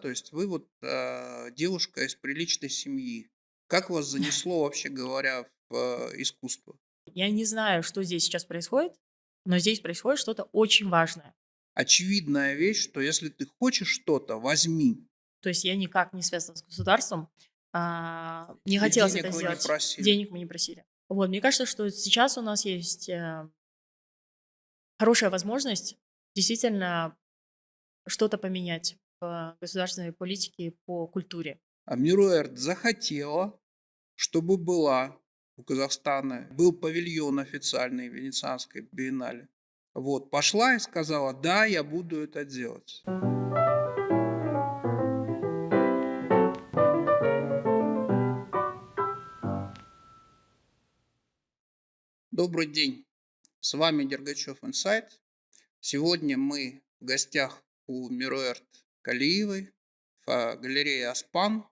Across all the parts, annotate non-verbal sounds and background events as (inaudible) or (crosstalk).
То есть вы вот, а, девушка из приличной семьи. Как вас (laughs) занесло, вообще говоря, в, а, искусство? Я не знаю, что здесь сейчас происходит, но здесь происходит что-то очень важное. Очевидная вещь, что если ты хочешь что-то, возьми. То есть я никак не связана с государством, а, не И хотелось это денег вы не сделать. просили. Денег мы не просили. Вот, мне кажется, что сейчас у нас есть, э хорошая возможность действительно что-то поменять государственной политике по культуре. А Мируэрт захотела, чтобы была у Казахстана был павильон официальный Венецианской биеннале. Вот, пошла и сказала: "Да, я буду это делать". Добрый день. С вами Дергачев Инсайт. Сегодня мы в гостях у Мируэрт Калиевой в, галерее "Аспан".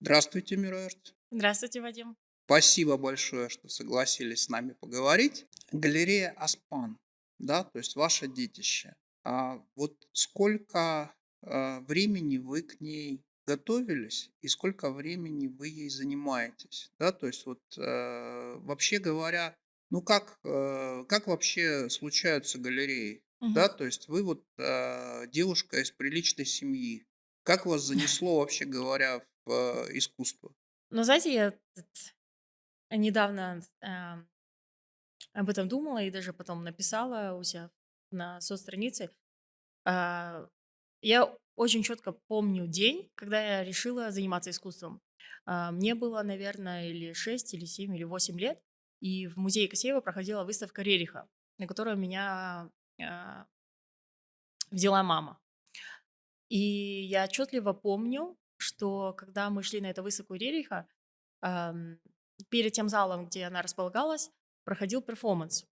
Здравствуйте, Мируэрт. Здравствуйте, Вадим. Спасибо большое, что согласились с нами поговорить. Галерея "Аспан", да, то есть ваше детище. А вот сколько, а, времени вы к ней готовились и сколько времени вы ей занимаетесь? Да, то есть вот, э, вообще говоря, ну как, э, как вообще случаются галереи? Мгм. Да, то есть вы вот, а, девушка из приличной семьи. Как вас (laughs) занесло, вообще говоря, в, а, искусство? Ну, знаете, я тут недавно, ам, об этом думала и даже потом написала у ся на соцстранице. А, я очень четко помню день, когда я решила заниматься искусством. А, мне было, наверно, или 6, или 7, или 8 лет, и в музее Косеева проходила выставка Рериха, на которую меня, взяла мама. И я отчетливо помню, что когда мы шли на эту выставку Рериха, перед тем залом, где она располагалась, проходил перформанс.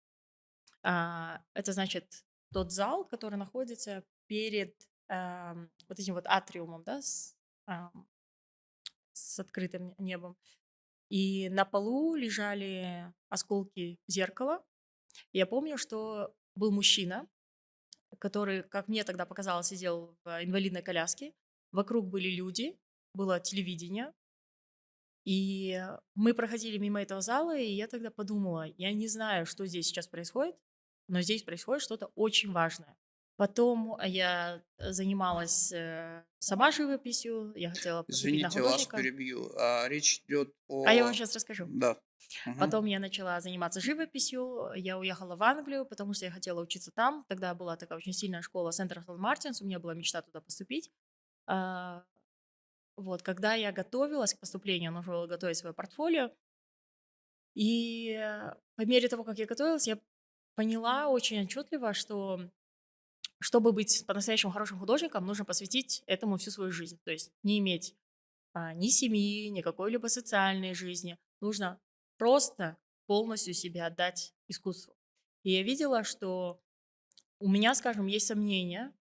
А, это значит тот зал, который находится перед, вот этим вот атриумом, да, с, с открытым небом. И на полу лежали осколки зеркала. Я помню, что был мужчина, который, как мне тогда показалось, сидел в инвалидной коляске. Вокруг были люди, было телевидение. И мы проходили мимо этого зала, и я тогда подумала: я не знаю, что здесь сейчас происходит, но здесь происходит что-то очень важное. Потом я занималась, э, сама живописью, я хотела Извините, вас перебью. А, речь идет А я вам о щас расскажу. Да. Потом я начала заниматься живописью, я уехала в Англию, потому что я хотела учиться там. Тогда была такая очень сильная школа Saint Martins, у меня была мечта туда поступить. А, вот, когда я готовилась к поступлению, нужно было готовить свое портфолио. И, э, по мере того, как я готовилась, я поняла очень отчетливо, что чтобы быть по-настоящему хорошим художником, нужно посвятить этому всю свою жизнь. То есть не иметь, а, ни семьи, ни какой-либо социальной жизни. Нужно просто полностью себя отдать искусству. И я видела, что у меня, скажем, есть сомнения,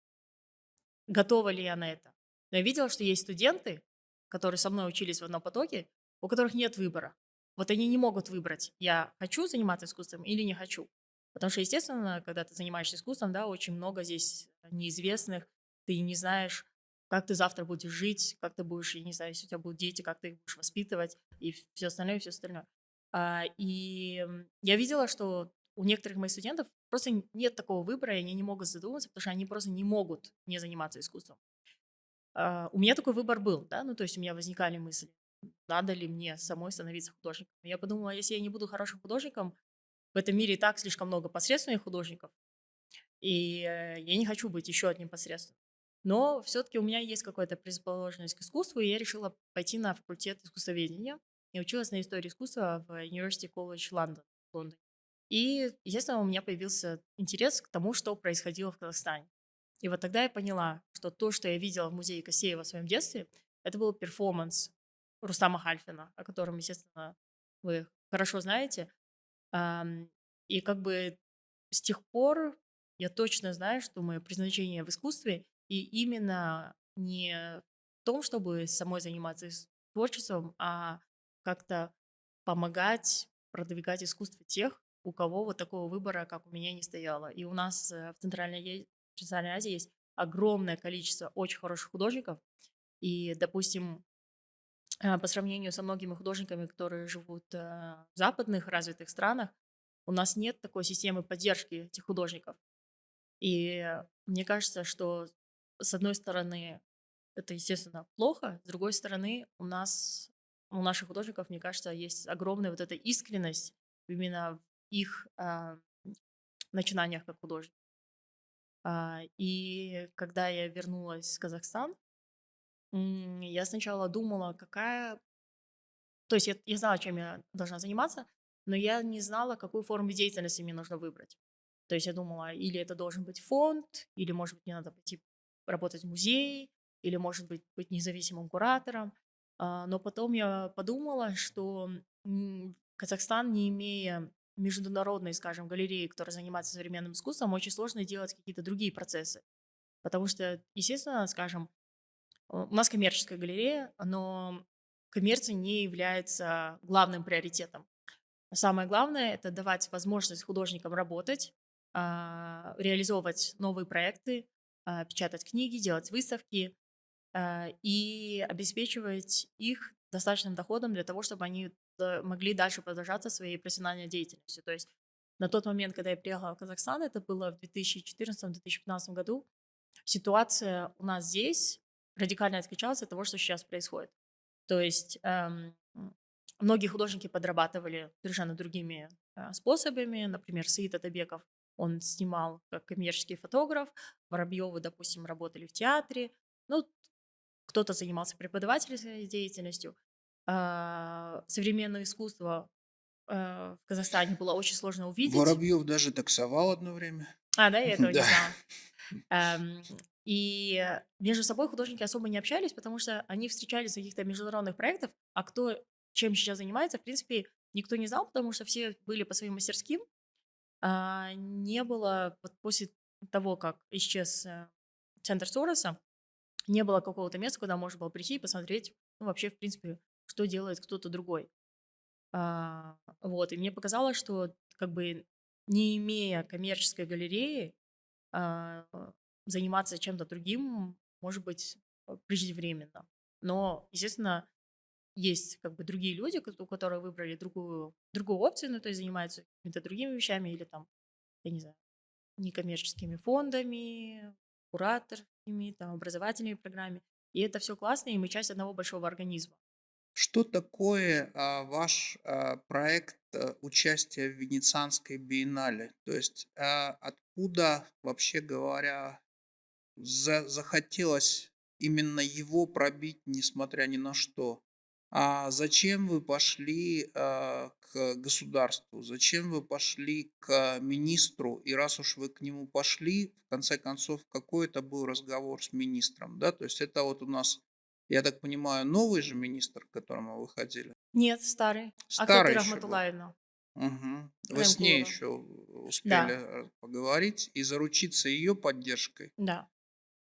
готова ли я на это. Но я видела, что есть студенты, которые со мной учились в одном потоке, у которых нет выбора. Вот они не могут выбрать: я хочу заниматься искусством или не хочу. Потому что, естественно, когда ты занимаешься искусством, да, очень много здесь неизвестных. Ты не знаешь, как ты завтра будешь жить, как ты будешь, я не знаю, если у тебя будут дети, как ты их будешь воспитывать и всё остальное, всё остальное. А, и, я видела, что у некоторых моих студентов просто нет такого выбора, и они не могут задуматься, потому что они просто не могут не заниматься искусством. А, у меня такой выбор был, да, ну, то есть у меня возникали мысли: надо ли мне самой становиться художником. Я подумала: если я не буду хорошим художником, в этом мире и так слишком много посредственных художников, и, э, я не хочу быть еще одним посредственным. Но всё-таки у меня есть какая-то предрасположенность к искусству, и я решила пойти на факультет искусствоведения. Я училась на истории искусства в University College London в Лондоне. И, естественно, у меня появился интерес к тому, что происходило в Казахстане. И вот тогда я поняла, что то, что я видела в музее Косеева в своем детстве, это был перформанс Рустама Хальфина, о котором, естественно, вы хорошо знаете. И как бы с тех пор я точно знаю, что мое предназначение в искусстве, и именно не в том, чтобы самой заниматься творчеством, а как-то помогать продвигать искусство тех, у кого вот такого выбора, как у меня, не стояло. И у нас, э, в Центральной Азии есть огромное количество очень хороших художников. И, допустим, э, по сравнению со многими художниками, которые живут э, в западных развитых странах, у нас нет такой системы поддержки этих художников. И мне кажется, что с одной стороны это, естественно, плохо, с другой стороны у нас, у наших художников, мне кажется, есть огромная вот эта искренность именно в их а, начинаниях как художник. А, и когда я вернулась в Казахстан, я сначала думала, какая... То есть я, я знала, чем я должна заниматься, но я не знала, какую форму деятельности мне нужно выбрать. То есть я думала, или это должен быть фонд, или, может быть, мне надо пойти работать в музее, или, может быть, быть независимым куратором. А, но потом я подумала, что Казахстан, не имея международной, скажем, галереи, которая занимается современным искусством, очень сложно делать какие-то другие процессы. Потому что, естественно, скажем, у нас коммерческая галерея, но коммерция не является главным приоритетом. Самое главное – это давать возможность художникам работать, а, реализовывать новые проекты, а, печатать книги, делать выставки и обеспечивать их достаточным доходом для того, чтобы они могли дальше продолжаться своей профессиональной деятельностью. То есть на тот момент, когда я приехала в Казахстан, это было в 2014-2015 году, ситуация у нас здесь радикально отличалась от того, что сейчас происходит. То есть эм, многие художники подрабатывали совершенно другими э, способами. Например, Саид Атабеков, он снимал как коммерческий фотограф, Воробьевы, допустим, работали в театре. Ну, кто-то занимался преподавательской деятельностью. А, современное искусство а, в Казахстане было очень сложно увидеть. Воробьев даже таксовал одно время. А, да, я (laughs) этого не знала. (laughs) Эм, и между собой художники особо не общались, потому что они встречались в каких-то международных проектах, а кто чем сейчас занимается, в принципе, никто не знал, потому что все были по своим мастерским. А не было, вот после того, как исчез э, центр Сороса, не было какого-то места, куда можно было прийти и посмотреть, ну, вообще, в принципе, что делает кто-то другой. А, вот, и мне показалось, что как бы не имея коммерческой галереи, а, заниматься чем-то другим может быть э, преждевременно. Но, естественно, есть как бы другие люди, у которых выбрали другую, другую опцию, ну, то есть занимаются какими-то другими вещами или там, я не знаю, некоммерческими фондами, кураторами, там, образовательными программами. И это все классно, и мы часть одного большого организма. Что такое а, ваш а, проект а, участия в Венецианской биеннале? То есть а, откуда, вообще говоря, за, захотелось именно его пробить, несмотря ни на что? А зачем вы пошли а, к государству? Зачем вы пошли к министру? И раз уж вы к нему пошли, в конце концов, какой это был разговор с министром? Да? То есть это вот у нас я так понимаю, новый же министр, к которому вы ходили? Нет, старый. Старый Акатыр еще был. Рахматуллаевна. Угу. Вы с ней еще Да, успели э, поговорить и заручиться ее поддержкой, да.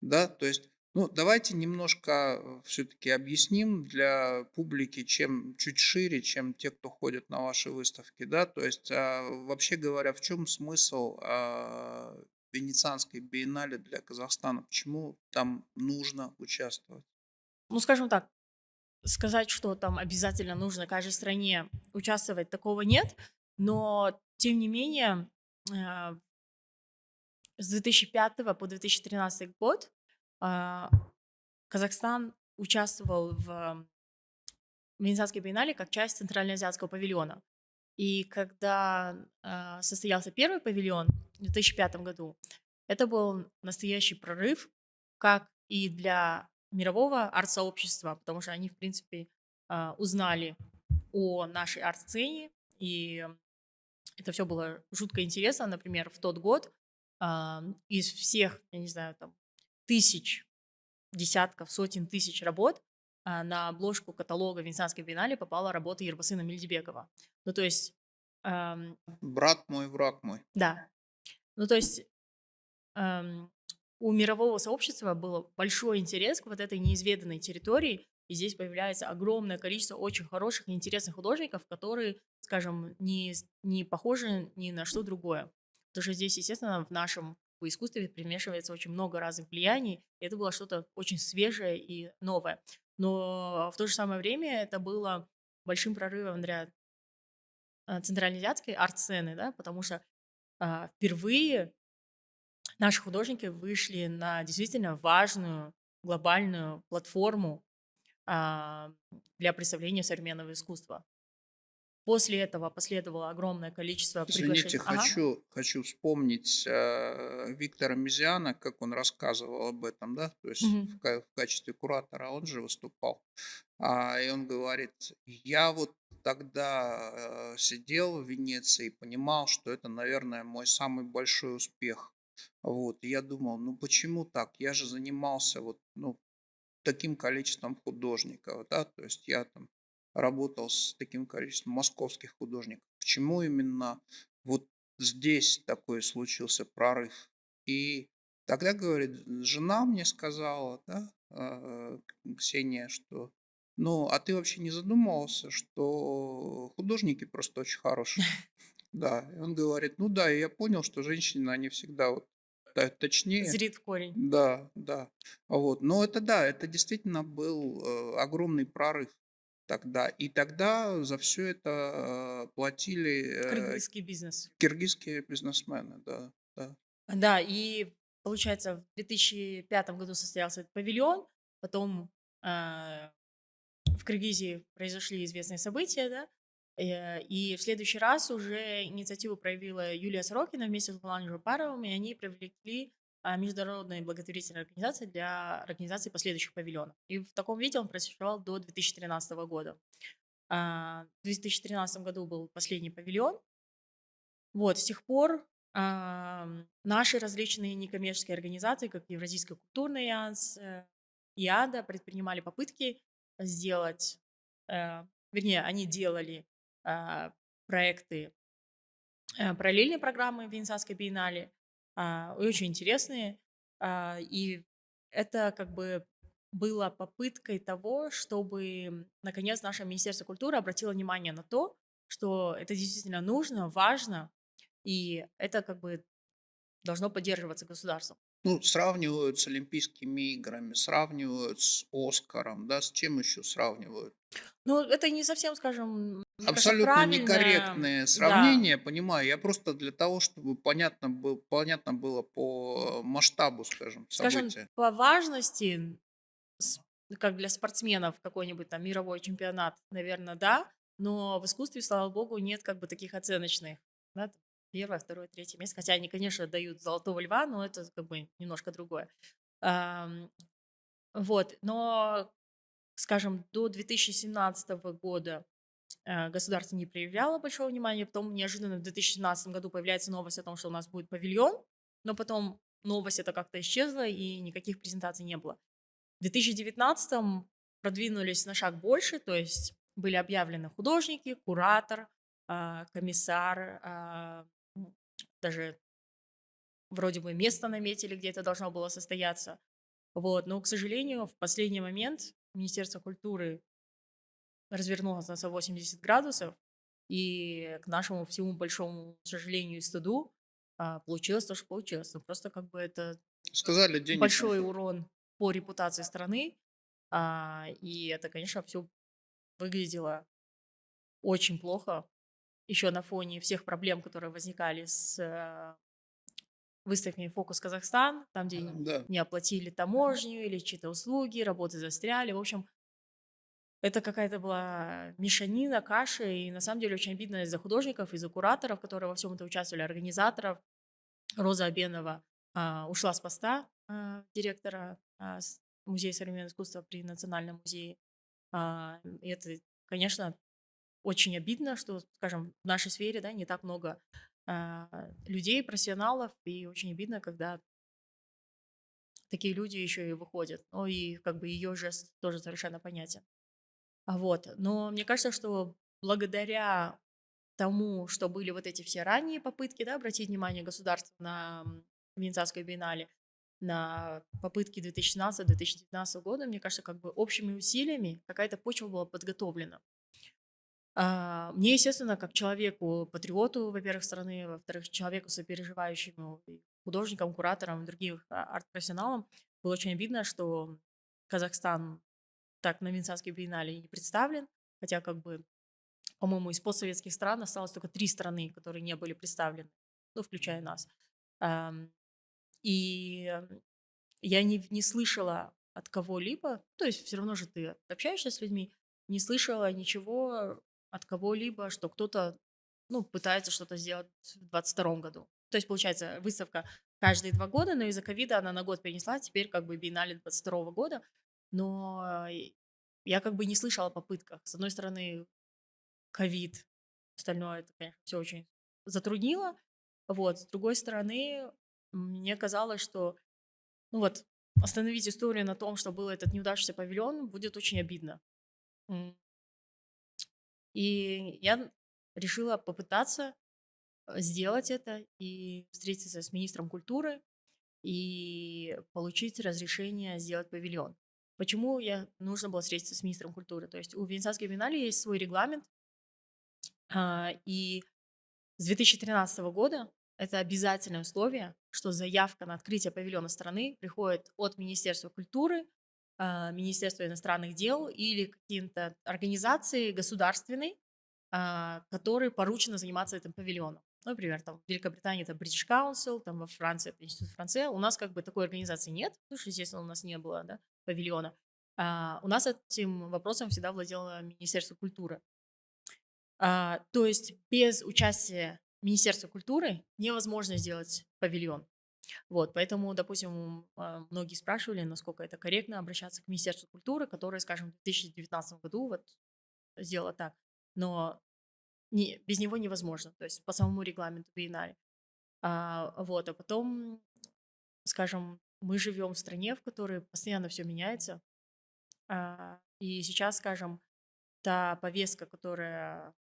да? То есть, ну, давайте немножко все-таки объясним для публики, чем чуть шире, чем те, кто ходит на ваши выставки, да? То есть, а, вообще говоря, в чем смысл а, Венецианской биеннале для Казахстана? Почему там нужно участвовать? Ну, скажем так, сказать, что там обязательно нужно каждой стране участвовать, такого нет. Но, тем не менее, э, с 2005 по 2013 год Казахстан участвовал в Венецианской биеннале как часть Центральноазиатского павильона. И когда а, состоялся первый павильон в 2005 году, это был настоящий прорыв, как и для мирового арт-сообщества, потому что они, в принципе, а, узнали о нашей арт-сцене, и это все было жутко интересно. Например, в тот год а, из всех, я не знаю, там, тысяч, десятков, сотен тысяч работ а, на обложку каталога Венецианской биеннале попала работа Ербасына Мельдебекова. Ну, то есть... ам, Брат мой, враг мой. да. Ну, то есть ам, у мирового сообщества был большой интерес к вот этой неизведанной территории, и здесь появляется огромное количество очень хороших и интересных художников, которые, скажем, не, не похожи ни на что другое. Потому что здесь, естественно, в нашем в искусстве примешивается очень много разных влияний, и это было что-то очень свежее и новое. Но в то же самое время это было большим прорывом для а, центральноазиатской арт-сцены, да, потому что а, впервые наши художники вышли на действительно важную глобальную платформу а, для представления современного искусства. После этого последовало огромное количество Извините, приглашений. Ага. хочу, хочу вспомнить э, Виктора Мизиана, как он рассказывал об этом, да, то есть в, Мгм. ка- в качестве куратора он же выступал. А, и он говорит, я вот тогда э, сидел в Венеции и понимал, что это, наверное, мой самый большой успех. Вот, и я думал, ну почему так? Я же занимался вот, ну, таким количеством художников, да, то есть я там работал с таким количеством московских художников. Почему именно вот здесь такой случился прорыв? И тогда, говорит, жена мне сказала, да, а, Ксения, что ну, а ты вообще не задумывался, что художники просто очень хорошие? (laughs) Да, и он говорит, ну да, и я понял, что женщины, они всегда вот точнее, Зрит в корень. да, да. Вот. Но это да, это действительно был э, огромный прорыв тогда. И тогда за все это э, платили э, Кыргызский бизнес. киргизские бизнесмены, да, да. Да, и получается, в 2005 году состоялся этот павильон, потом а, в Киргизии произошли известные события, да, э, и в следующий раз уже инициативу проявила Юлия Сорокина вместе с Гуланом Жупаровым, и они привлекли а, международные благотворительные организации для организации последующих павильонов. И в таком виде он просуществовал до 2013 года. А, В 2013 году был последний павильон. Вот, с тех пор наши различные некоммерческие организации, как Евразийский культурный альянс, э, ИАДА, предпринимали попытки сделать, э, вернее, они делали а, проекты э, параллельные программы Венецианской биеннале, а, и очень интересные. а, И это как бы было попыткой того, чтобы, наконец, наше Министерство культуры обратило внимание на то, что это действительно нужно, важно, и это как бы должно поддерживаться государством. Ну, сравнивают с Олимпийскими играми, сравнивают с Оскаром, да, с чем еще сравнивают? Ну, это не совсем, скажем, мне кажется, Абсолютно правильное, некорректные да, понимаю. Я просто для того, чтобы понятно, был, понятно было по масштабу, скажем, скажем, события. по важности, как для спортсменов какой-нибудь там мировой чемпионат, наверное, да, но в искусстве, слава богу, нет как бы таких оценочных, да, первое, второе, третье место, хотя они, конечно, дают золотого льва, но это как бы немножко другое. Вот, но, скажем, до 2017 года э, государство не проявляло большого внимания, потом неожиданно в 2017 году появляется новость о том, что у нас будет павильон, но потом новость это как-то исчезла и никаких презентаций не было. В 2019 продвинулись на шаг больше, то есть были объявлены художники, куратор, а, комиссар, м, даже вроде бы место наметили, где это должно было состояться. Вот, но, к сожалению, в последний момент Министерство культуры развернулось на 180 градусов, и к нашему всему большому сожалению и стыду а, получилось то, что получилось. Ну, просто как бы это Сказали, денег большой урон по репутации страны, а, и это, конечно, все выглядело очень плохо, еще на фоне всех проблем, которые возникали с э, выставками «Фокус Казахстан», там, где Да. не оплатили таможню или чьи-то услуги, работы застряли. В общем, это какая-то была мешанина, каша, и на самом деле очень обидно из-за художников, из-за кураторов, которые во всем это участвовали, организаторов. Роза Абенова а, ушла с поста а, директора а, Музея современного искусства при Национальном музее. А, и это, конечно, очень обидно, что, скажем, в нашей сфере да, не так много а, людей, профессионалов, и очень обидно, когда такие люди еще и выходят. Ну и как бы ее жест тоже совершенно понятен. А Вот. Но мне кажется, что благодаря тому, что были вот эти все ранние попытки да, обратить внимание государства на м, Венецианскую биеннале, на попытки 2017-2019 года, мне кажется, как бы общими усилиями какая-то почва была подготовлена. А, Мне, естественно, как человеку, патриоту, во-первых, страны, во-вторых, человеку, сопереживающему и художникам, кураторам, другим а, арт-профессионалам было очень обидно, что Казахстан так на Венецианской биеннале не представлен, хотя как бы, по-моему, из постсоветских стран осталось только три страны, которые не были представлены, ну, включая нас. И я не, не слышала от кого-либо, то есть все равно же ты общаешься с людьми, не слышала ничего от кого-либо, что кто-то ну, пытается что-то сделать в 2022 году. То есть, получается, выставка каждые два года, но из-за ковида она на год перенесла, теперь как бы биеннале 22 года. Но я как бы не слышала о попытках. С одной стороны, ковид, остальное это, конечно, все очень затруднило. Вот, с другой стороны, мне казалось, что, ну вот, остановить историю на том, что был этот неудавшийся павильон, будет очень обидно. И я решила попытаться э, сделать это и встретиться с министром культуры и получить разрешение сделать павильон. Почему я нужно было встретиться с министром культуры? То есть у Венецианской биеннале есть свой регламент, а, и с 2013 года это обязательное условие, что заявка на открытие павильона страны приходит от Министерства культуры, Министерства иностранных дел или какие-то организации государственной, а, которые поручено заниматься этим павильоном. Ну, например, там в Великобритании это British Council, там во Франции это Институт Франция. У нас как бы такой организации нет, потому что, естественно, у нас не было да, павильона. А, у нас этим вопросом всегда владело Министерство культуры. А, то есть без участия Министерства культуры невозможно сделать павильон. Вот, поэтому, допустим, а, многие спрашивали, насколько это корректно обращаться к Министерству культуры, которое, скажем, в 2019 году вот сделало так но не, без него невозможно, то есть по самому регламенту биеннале. А, вот, а потом, скажем, мы живем в стране, в которой постоянно все меняется, а, и сейчас, скажем, та повестка, которая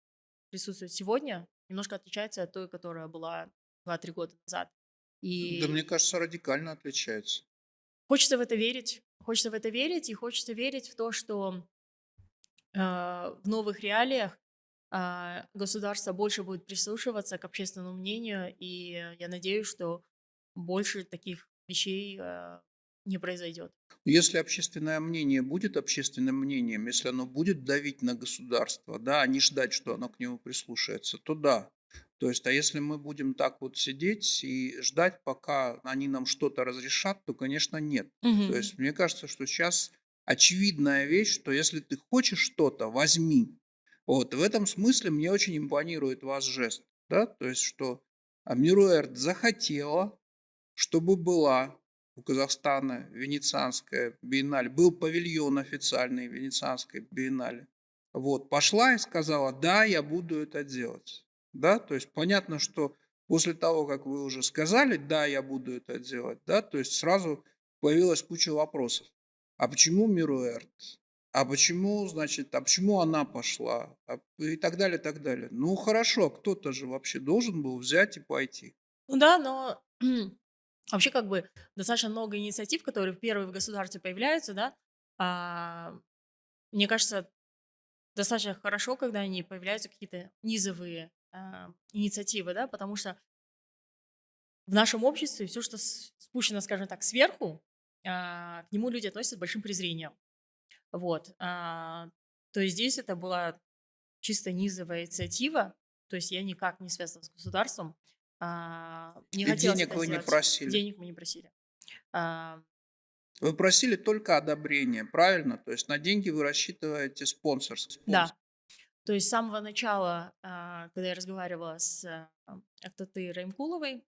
присутствует сегодня, немножко отличается от той, которая была 2-3 года назад. И Да мне кажется, радикально отличается. хочется в это верить, хочется в это верить, и хочется верить в то, что э, в новых реалиях а, государство больше будет прислушиваться к общественному мнению, и я надеюсь, что больше таких вещей а, не произойдет. Если общественное мнение будет общественным мнением, если оно будет давить на государство, да, а не ждать, что оно к нему прислушается, то да. То есть, а если мы будем так вот сидеть и ждать, пока они нам что-то разрешат, то, конечно, нет. То есть, мне кажется, что сейчас очевидная вещь, что если ты хочешь что-то, возьми. Вот, в этом смысле мне очень импонирует ваш жест, да, то есть, что Амируэрт захотела, чтобы была у Казахстана Венецианская биеннале, был павильон официальный Венецианской биеннале. Вот, пошла и сказала, да, я буду это делать. Да, то есть понятно, что после того, как вы уже сказали, да, я буду это делать, да, то есть сразу появилась куча вопросов. А почему Мируэрт? а почему, значит, а почему она пошла, а, и так далее, так далее. Ну хорошо, кто-то же вообще должен был взять и пойти. Ну да, но (clears throat) вообще как бы достаточно много инициатив, которые первые в государстве появляются, да. А, мне кажется, достаточно хорошо, когда они появляются какие-то низовые а, инициативы, да, потому что в нашем обществе все, что спущено, скажем так, сверху, а, к нему люди относятся с большим презрением. Вот. А, то есть здесь это была чисто низовая инициатива, то есть я никак не связана с государством. А, не И денег вы не просили? Денег мы не просили. А, вы просили только одобрение, правильно? То есть на деньги вы рассчитываете спонсорство. Да. То есть с самого начала, а, когда я разговаривала с Актаты Раймкуловой,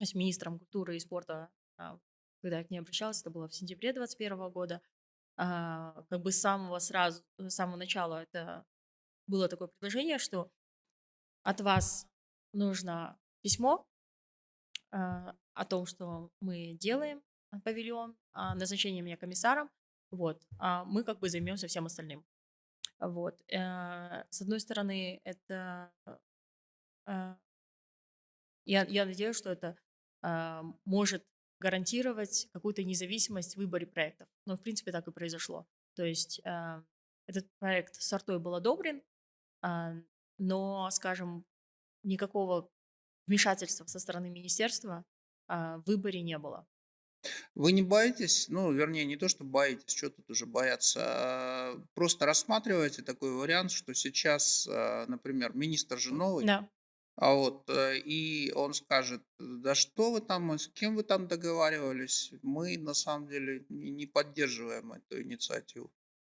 с министром культуры и спорта, а, когда я к ней обращалась, это было в сентябре 2021 года, а, как бы с самого сразу, с самого начала это было такое предложение, что от вас нужно письмо о том, что мы делаем павильон, назначение меня комиссаром, вот, а мы как бы займемся всем остальным. Вот. Э, с одной стороны, это э, я, я надеюсь, что это э, может гарантировать какую-то независимость в выборе проектов. Но, в принципе, так и произошло. То есть этот проект с артой был одобрен, э, но, скажем, никакого вмешательства со стороны министерства а, в выборе не было. Вы не боитесь, ну, вернее, не то, что боитесь, что тут уже бояться, а просто рассматриваете такой вариант, что сейчас, а, например, министр же новый, Да. а вот, э, и он скажет: "Да что вы там, с кем вы там договаривались? Мы на самом деле не поддерживаем эту инициативу".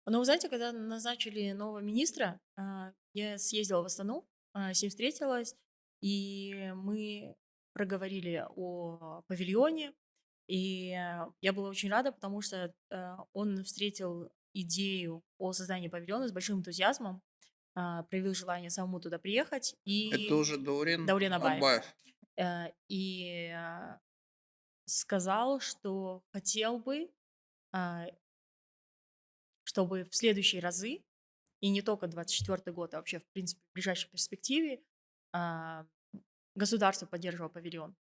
Но вы знаете, когда назначили нового министра, а, я съездила в Астану, с ним встретилась, и мы проговорили о павильоне. И э, я была очень рада, потому что э, он встретил идею о создании павильона с большим энтузиазмом, а, проявил желание самому туда приехать Это и уже Даурен Даурен Абаев. Абаев. Э, и сказал, что хотел бы, а, чтобы в следующие разы, и не только 24 год, а вообще, в принципе, в ближайшей перспективе, а, государство поддерживало павильон.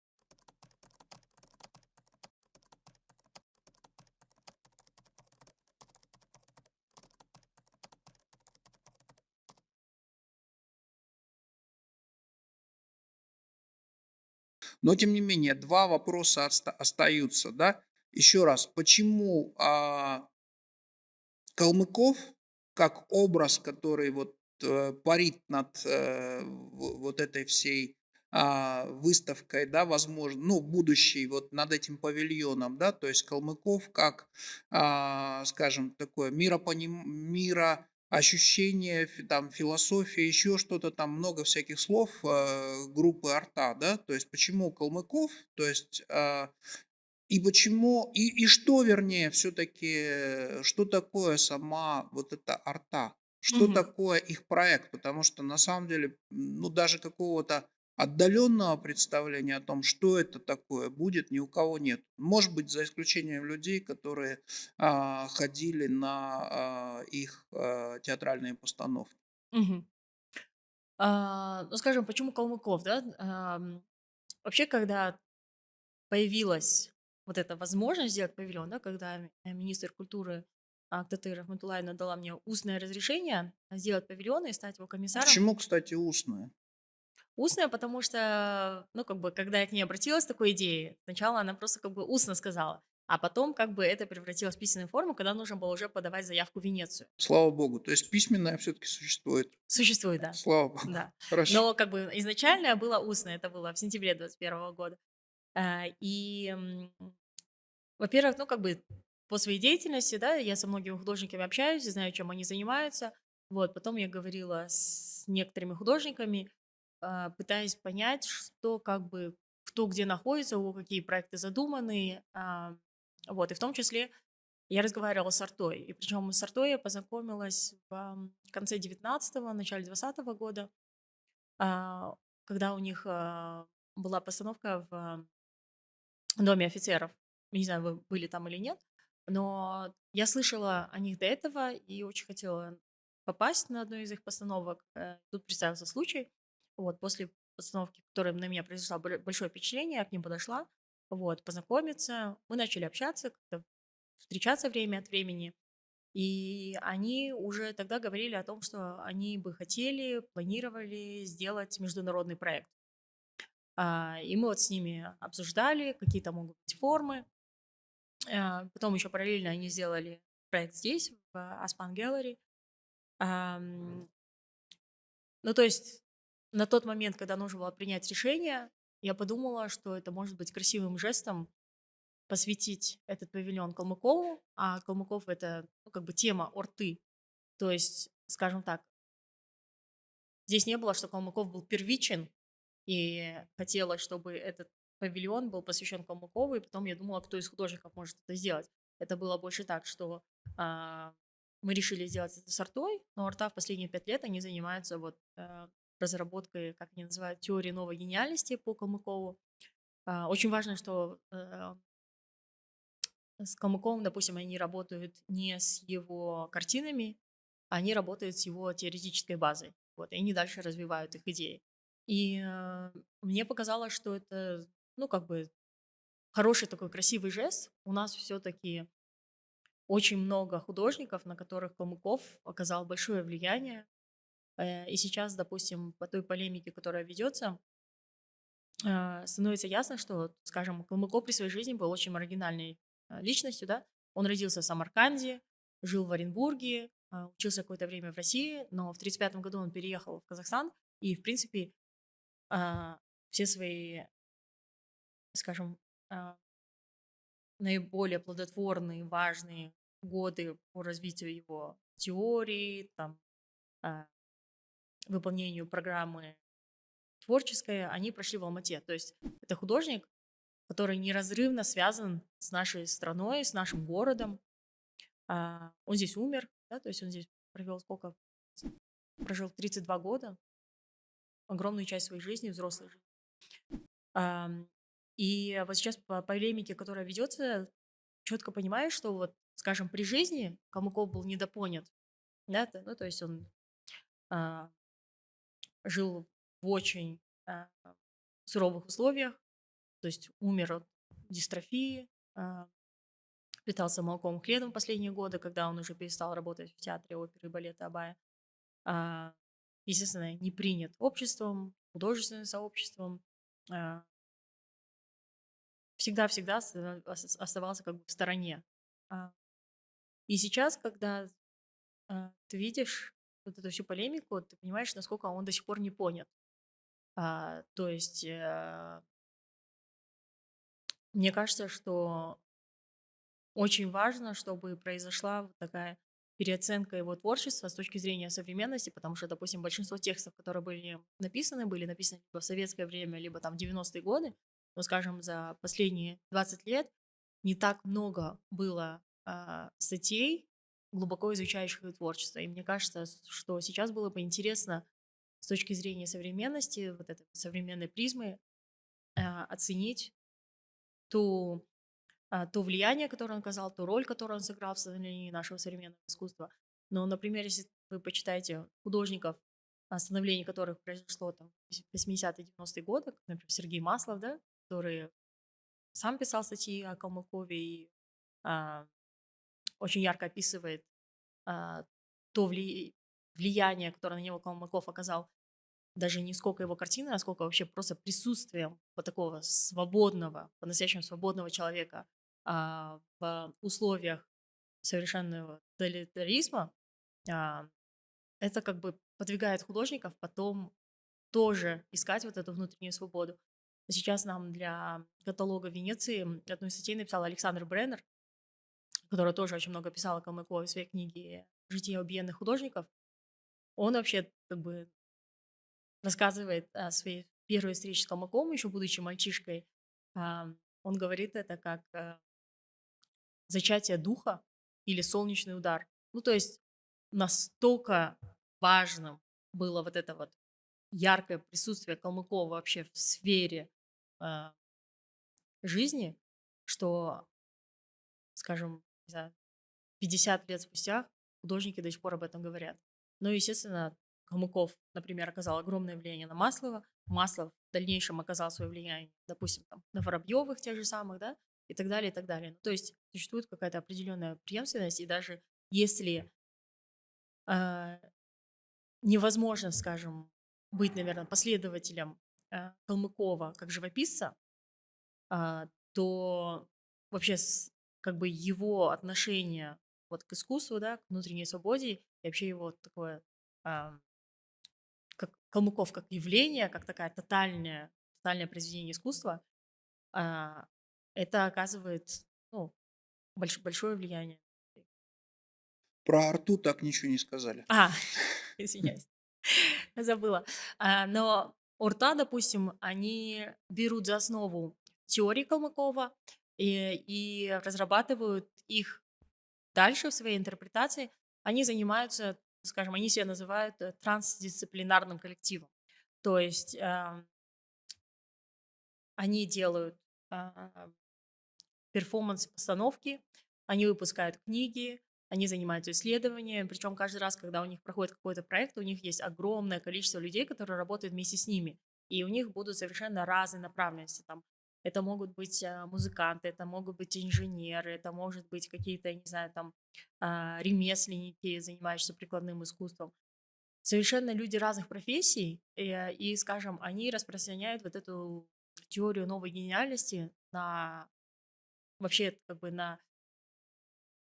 Но тем не менее 2 вопроса оста остаются, да. Еще раз, почему, а Калмыков как образ, который вот, э, парит над, э, вот этой всей, а, выставкой, да, возможно, ну, будущей, вот над этим павильоном, да, то есть Калмыков как, а, скажем, такое миропоним мироощущение, фи там философия, еще что-то там, много всяких слов, э, группы "Арта", да. То есть почему Калмыков? То есть, а, и почему и и что, вернее, все-таки, что такое сама вот эта "Арта"? Что Мгм. такое их проект? Потому что на самом деле, ну, даже какого-то отдаленного представления о том, что это такое, будет, ни у кого нет. Может быть, за исключением людей, которые, а, ходили на, а, их, а, театральные постановки. Мгм. А, ну, скажем, почему Калмыков, да? Ам, вообще, когда появилась вот эта возможность сделать павильон, да, когда э, министр культуры Актаты Рахматуллаевна дала мне устное разрешение сделать павильон и стать его комиссаром. Почему, кстати, устная? Потому что, ну, как бы, когда я к ней обратилась с такой идеей, сначала она просто как бы устно сказала, а потом как бы это превратилось в письменную форму, когда нужно было уже подавать заявку в Венецию. Слава богу. То есть письменная все-таки существует. Существует, да. Слава богу. Да. (laughs) Хорошо. Но как бы изначально было устно, это было в сентябре 21 года. А, И, во-первых, ну, как бы по своей деятельности, да, я со многими художниками общаюсь, знаю, чем они занимаются. Вот, потом я говорила с некоторыми художниками, а, пытаясь понять, что как бы, кто где находится, у кого какие проекты задуманы. а, Вот, и в том числе я разговаривала с Артой. И причем с Артой я познакомилась в конце 19-го, начале 20 года, а, когда у них была постановка в Доме офицеров. Не знаю, вы были там или нет, но я слышала о них до этого и очень хотела попасть на одну из их постановок. Э, Тут представился случай. Вот, после постановки, которая на меня произвела большое впечатление, я к ним подошла, вот, познакомиться. Мы начали общаться, как-то встречаться время от времени. И они уже тогда говорили о том, что они бы хотели, планировали сделать международный проект. А, И мы вот с ними обсуждали, какие то могут быть формы. А, Потом еще параллельно они сделали проект здесь, в Aspan Gallery. Ну, то есть на тот момент, когда нужно было принять решение, я подумала, что это может быть красивым жестом посвятить этот павильон Калмыкову, а Калмыков это ну, как бы тема орты. То есть, скажем так, здесь не было, что Калмыков был первичен, и хотелось, чтобы этот павильон был посвящен Калмыкову, и потом я думала, кто из художников может это сделать. Это было больше так, что а, мы решили сделать это с артой, но арта в последние пять лет они занимаются вот э, разработкой, как они называют, теории новой гениальности по Калмыкову. А, очень важно, что э, с Калмыковым, допустим, они работают не с его картинами, они работают с его теоретической базой. Вот, и они дальше развивают их идеи. И э, мне показалось, что это, ну, как бы хороший такой красивый жест. У нас все-таки очень много художников, на которых Калмыков оказал большое влияние. Э, И сейчас, допустим, по той полемике, которая ведется, а, становится ясно, что, скажем, Калмыков при своей жизни был очень маргинальной а, личностью, да. Он родился в Самарканде, жил в Оренбурге, а, учился какое-то время в России, но в 1935 году он переехал в Казахстан и, в принципе, все свои, скажем, наиболее плодотворные, важные годы по развитию его теории, там, выполнению программы творческой, они прошли в Алмате. То есть это художник, который неразрывно связан с нашей страной, с нашим городом. А, он здесь умер, да, то есть он здесь провел сколько? Прожил 32 года, огромную часть своей жизни, взрослой жизни. И вот сейчас по полемике, которая ведется, четко понимаешь, что вот, скажем, при жизни Калмыков был недопонят, да, ну, то есть он а, жил в очень а, суровых условиях, то есть умер от дистрофии, а, питался молоком и хлебом последние годы, когда он уже перестал работать в театре оперы и балета Абая. А, естественно, не принят обществом, художественным сообществом. а, Всегда-всегда оста- ос- оставался как бы в стороне. А, И сейчас, когда а, ты видишь вот эту всю полемику, ты понимаешь, насколько он до сих пор не понят. А, То есть э, мне кажется, что очень важно, чтобы произошла вот такая переоценка его творчества с точки зрения современности, потому что, допустим, большинство текстов, которые были написаны, были написаны либо в советское время, либо там в 90-е годы, но, скажем, за последние 20 лет не так много было а, статей, глубоко изучающих его творчество. И мне кажется, что сейчас было бы интересно с точки зрения современности, вот этой современной призмы, а, оценить ту а, то влияние, которое он оказал, ту роль, которую он сыграл в становлении нашего современного искусства. Но, например, если вы почитаете художников, становление которых произошло там в 80-е, 90-е годы, например, Сергей Маслов, да, который сам писал статьи о Калмыкове и а, очень ярко описывает а, то вли- влияние, которое на него Калмыков оказал, даже не сколько его картины, а сколько вообще просто присутствием вот такого свободного, по-настоящему свободного человека а, в условиях совершенного тоталитаризма, а, это как бы подвигает художников потом тоже искать вот эту внутреннюю свободу. Сейчас нам для каталога Венеции одну статей написал Александр Бреннер, который тоже очень много писал о Калмыкове в своей книге «Житие убиенных художников». Он вообще как бы рассказывает о своей первой встрече с Калмыковым, еще будучи мальчишкой. Он говорит это как э, зачатие духа или солнечный удар. Ну, то есть настолько важным было вот это вот яркое присутствие Калмыкова вообще в сфере а, жизни, что, скажем, не знаю, 50 лет спустя художники до сих пор об этом говорят. Но, естественно, Калмыков, например, оказал огромное влияние на Маслова. Маслов в дальнейшем оказал свое влияние, допустим, там, на Воробьевых тех же самых, да, и так далее, и так далее. Ну, то есть существует какая-то определенная преемственность, и даже если а, невозможно, скажем, быть, наверное, последователем а, Калмыкова как живописца, а, то вообще как бы его отношение вот к искусству, да, к внутренней свободе и вообще его такое а, как Калмыков как явление, как такая тотальная, тотальное произведение искусства, а, это оказывает ну, больш- большое влияние. Про арту так ничего не сказали. А, (laughs) (laughs) извиняюсь, (laughs) забыла. А, Но Орта, допустим, они берут за основу теории Калмыкова и, и разрабатывают их дальше в своей интерпретации. Они занимаются, скажем, они себя называют э, трансдисциплинарным коллективом. То есть а, они делают а, перформанс-постановки, они выпускают книги, они занимаются исследованием, причем каждый раз, когда у них проходит какой-то проект, у них есть огромное количество людей, которые работают вместе с ними, и у них будут совершенно разные направленности. Там, это могут быть а, музыканты, это могут быть инженеры, это может быть какие-то, не знаю, там а, ремесленники, занимающиеся прикладным искусством. Совершенно люди разных профессий, и, и, скажем, они распространяют вот эту теорию новой гениальности, на вообще как бы на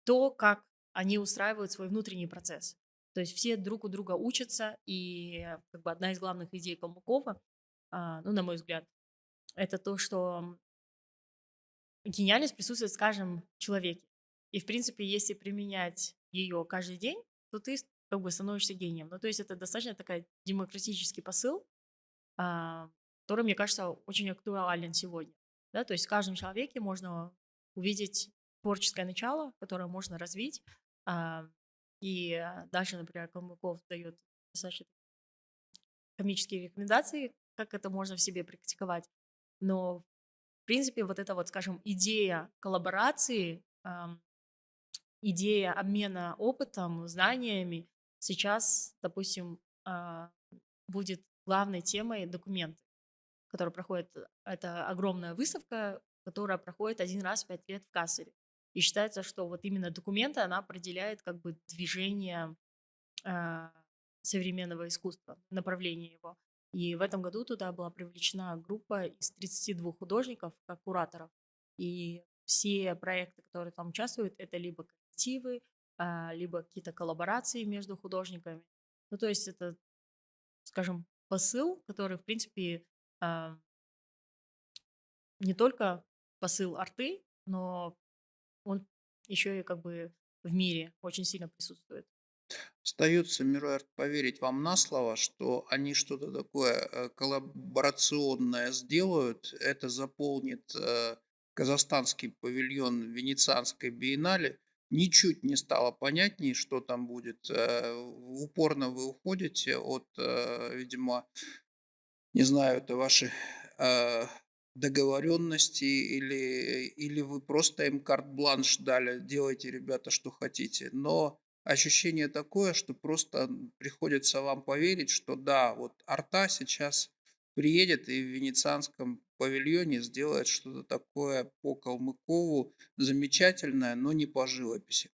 то, как они устраивают свой внутренний процесс. То есть все друг у друга учатся, и как бы одна из главных идей Калмыкова, а, ну, на мой взгляд, это то, что гениальность присутствует в человеке. И, в принципе, если применять ее каждый день, то ты как бы становишься гением. Ну, то есть это достаточно такой демократический посыл, а, который, мне кажется, очень актуален сегодня. Да? То есть в каждом человеке можно увидеть творческое начало, которое можно развить. а, И дальше, например, Калмыков дает достаточно комические рекомендации, как это можно в себе практиковать. Но, в принципе, вот эта вот, скажем, идея коллаборации, идея обмена опытом, знаниями сейчас, допустим, а, будет главной темой документы, которые проходят. Это огромная выставка, которая проходит один раз в пять лет в Кассере. И считается, что вот именно документы, она определяет как бы движение а, современного искусства, направление его. И в этом году туда была привлечена группа из 32 художников, как кураторов. И все проекты, которые там участвуют, это либо коллективы, а, либо какие-то коллаборации между художниками. Ну, то есть это, скажем, посыл, который, в принципе, а, не только посыл арты, но он еще и как бы в мире очень сильно присутствует. Остается, Мируэрт, поверить вам на слово, что они что-то такое э, коллаборационное сделают. Это заполнит э, казахстанский павильон Венецианской биеннале. Ничуть не стало понятней, что там будет. Э, упорно вы уходите от, видимо, не знаю, это ваши договоренности или, или вы просто им карт-бланш дали, делайте, ребята, что хотите. Но ощущение такое, что просто приходится вам поверить, что да, вот арта сейчас приедет и в венецианском павильоне сделает что-то такое по Калмыкову замечательное, но не по живописи.